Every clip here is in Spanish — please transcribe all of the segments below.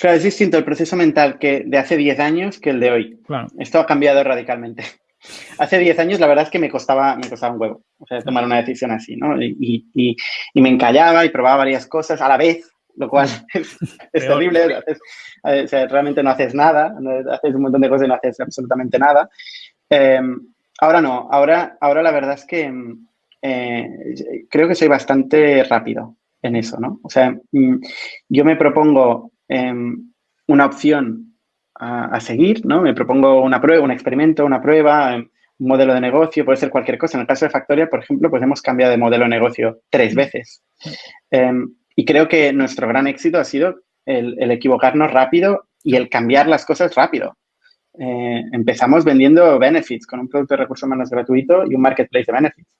Claro, es distinto el proceso mental que de hace 10 años que el de hoy. Esto ha cambiado radicalmente. Hace 10 años la verdad es que me costaba, me costaba un huevo o sea, tomar una decisión así, ¿no? Y, y, y, me encallaba y probaba varias cosas a la vez, lo cual es, terrible. o sea, realmente no haces nada, haces un montón de cosas y no haces absolutamente nada. Em, ahora no, ahora, ahora la verdad es que eh, creo que soy bastante rápido en eso, ¿no? O sea, mm, yo me propongo Em, una opción a, seguir, ¿no? Me propongo una prueba, un experimento, una prueba, em, un modelo de negocio, puede ser cualquier cosa. En el caso de Factoria, por ejemplo, pues hemos cambiado de modelo de negocio tres veces. Y creo que nuestro gran éxito ha sido el, equivocarnos rápido y el cambiar las cosas rápido. Eh, empezamos vendiendo benefits con un producto de recursos humanos gratuito y un marketplace de benefits.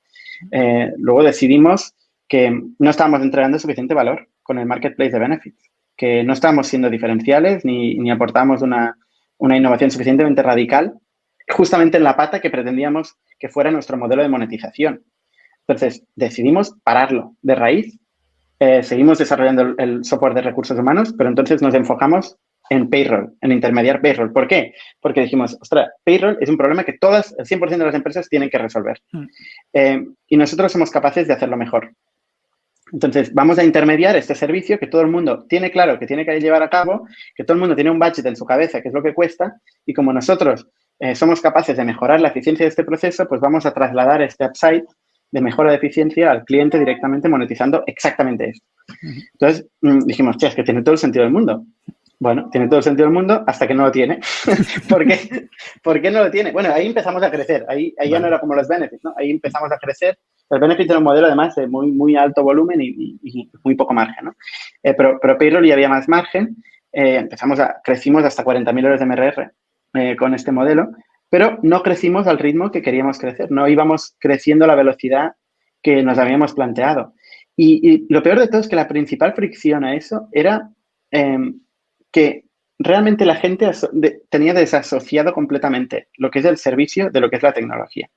Eh, luego decidimos que no estábamos entregando suficiente valor con el marketplace de benefits que no estábamos siendo diferenciales ni, ni aportamos una, una, innovación suficientemente radical, justamente en la pata que pretendíamos que fuera nuestro modelo de monetización. Entonces, decidimos pararlo de raíz. Eh, seguimos desarrollando el, software de recursos humanos, pero entonces nos enfocamos en payroll, en intermediar payroll. ¿Por qué? Porque dijimos, ostras, payroll es un problema que todas, el 100% de las empresas tienen que resolver. Hmm. Eh, y nosotros somos capaces de hacerlo mejor. Entonces, vamos a intermediar este servicio que todo el mundo tiene claro que tiene que llevar a cabo, que todo el mundo tiene un budget en su cabeza, que es lo que cuesta, y como nosotros eh, somos capaces de mejorar la eficiencia de este proceso, pues vamos a trasladar este upside de mejora de eficiencia al cliente directamente monetizando exactamente esto. Entonces, mm, dijimos, che, es que tiene todo el sentido del mundo. Bueno, tiene todo el sentido del mundo hasta que no lo tiene. ¿Por, qué? ¿Por qué no lo tiene? Bueno, ahí empezamos a crecer. Ahí, ahí ya no era como los benefits, ¿no? Ahí empezamos a crecer el Benefit era un modelo además de muy, muy alto volumen y, muy poco margen, ¿no? Eh, pero, pero Payroll ya había más margen. Eh, empezamos a, crecimos hasta 40.000 euros de MRR eh, con este modelo, pero no crecimos al ritmo que queríamos crecer. No íbamos creciendo a la velocidad que nos habíamos planteado. Y, lo peor de todo es que la principal fricción a eso era em, que realmente la gente tenía desasociado completamente lo que es el servicio de lo que es la tecnología.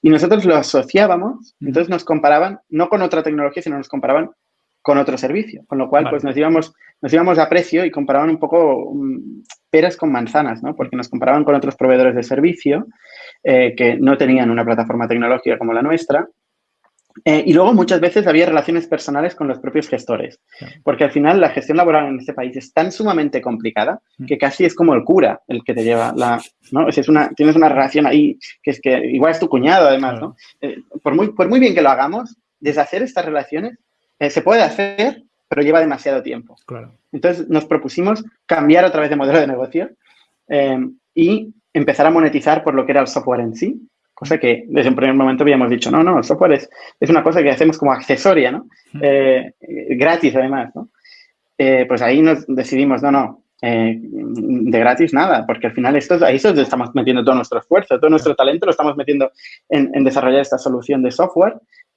Y nosotros lo asociábamos, entonces nos comparaban, no con otra tecnología, sino nos comparaban con otro servicio. Con lo cual, pues nos íbamos, nos íbamos a precio y comparaban un poco mm, peras con manzanas, ¿no? Porque nos comparaban con otros proveedores de servicio eh, que no tenían una plataforma tecnológica como la nuestra eh, y luego muchas veces había relaciones personales con los propios gestores, porque al final la gestión laboral en este país es tan sumamente complicada mm. que casi es como el cura el que te lleva la, ¿no? Es una, tienes una relación ahí que es que igual es tu cuñado además, ¿no? Eh, por, muy, por muy bien que lo hagamos, deshacer estas relaciones eh, se puede hacer, pero lleva demasiado tiempo. Entonces nos propusimos cambiar otra vez de modelo de negocio y empezar a monetizar por lo que era el software en sí, Cosa que desde un primer momento habíamos dicho, no, no, el software es, es una cosa que hacemos como accesoria, ¿no? Eh, gratis además, ¿no? Eh, pues ahí nos decidimos, no, no, eh, de gratis nada, porque al final esto, ahí es donde estamos metiendo todo nuestro esfuerzo, todo nuestro talento lo estamos metiendo en, en desarrollar esta solución de software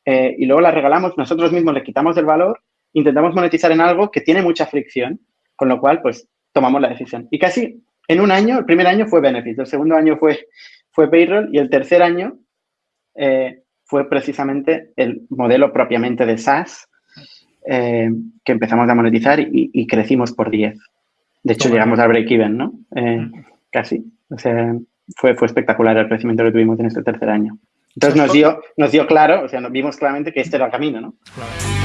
y luego la regalamos, nosotros mismos le quitamos el valor, intentamos monetizar en algo que tiene mucha fricción, con lo cual, pues, tomamos la decisión. Y casi en un año, el primer año fue Benefit, el segundo año fue fue Payroll y el tercer año eh, fue precisamente el modelo propiamente de SaaS eh, que empezamos a monetizar y, crecimos por 10. De hecho, llegamos al break-even, ¿no? Eh, casi. O sea, fue, fue espectacular el crecimiento que tuvimos en este tercer año. Entonces nos dio, nos dio claro, o sea, nos vimos claramente que este era el camino, ¿no? Claro.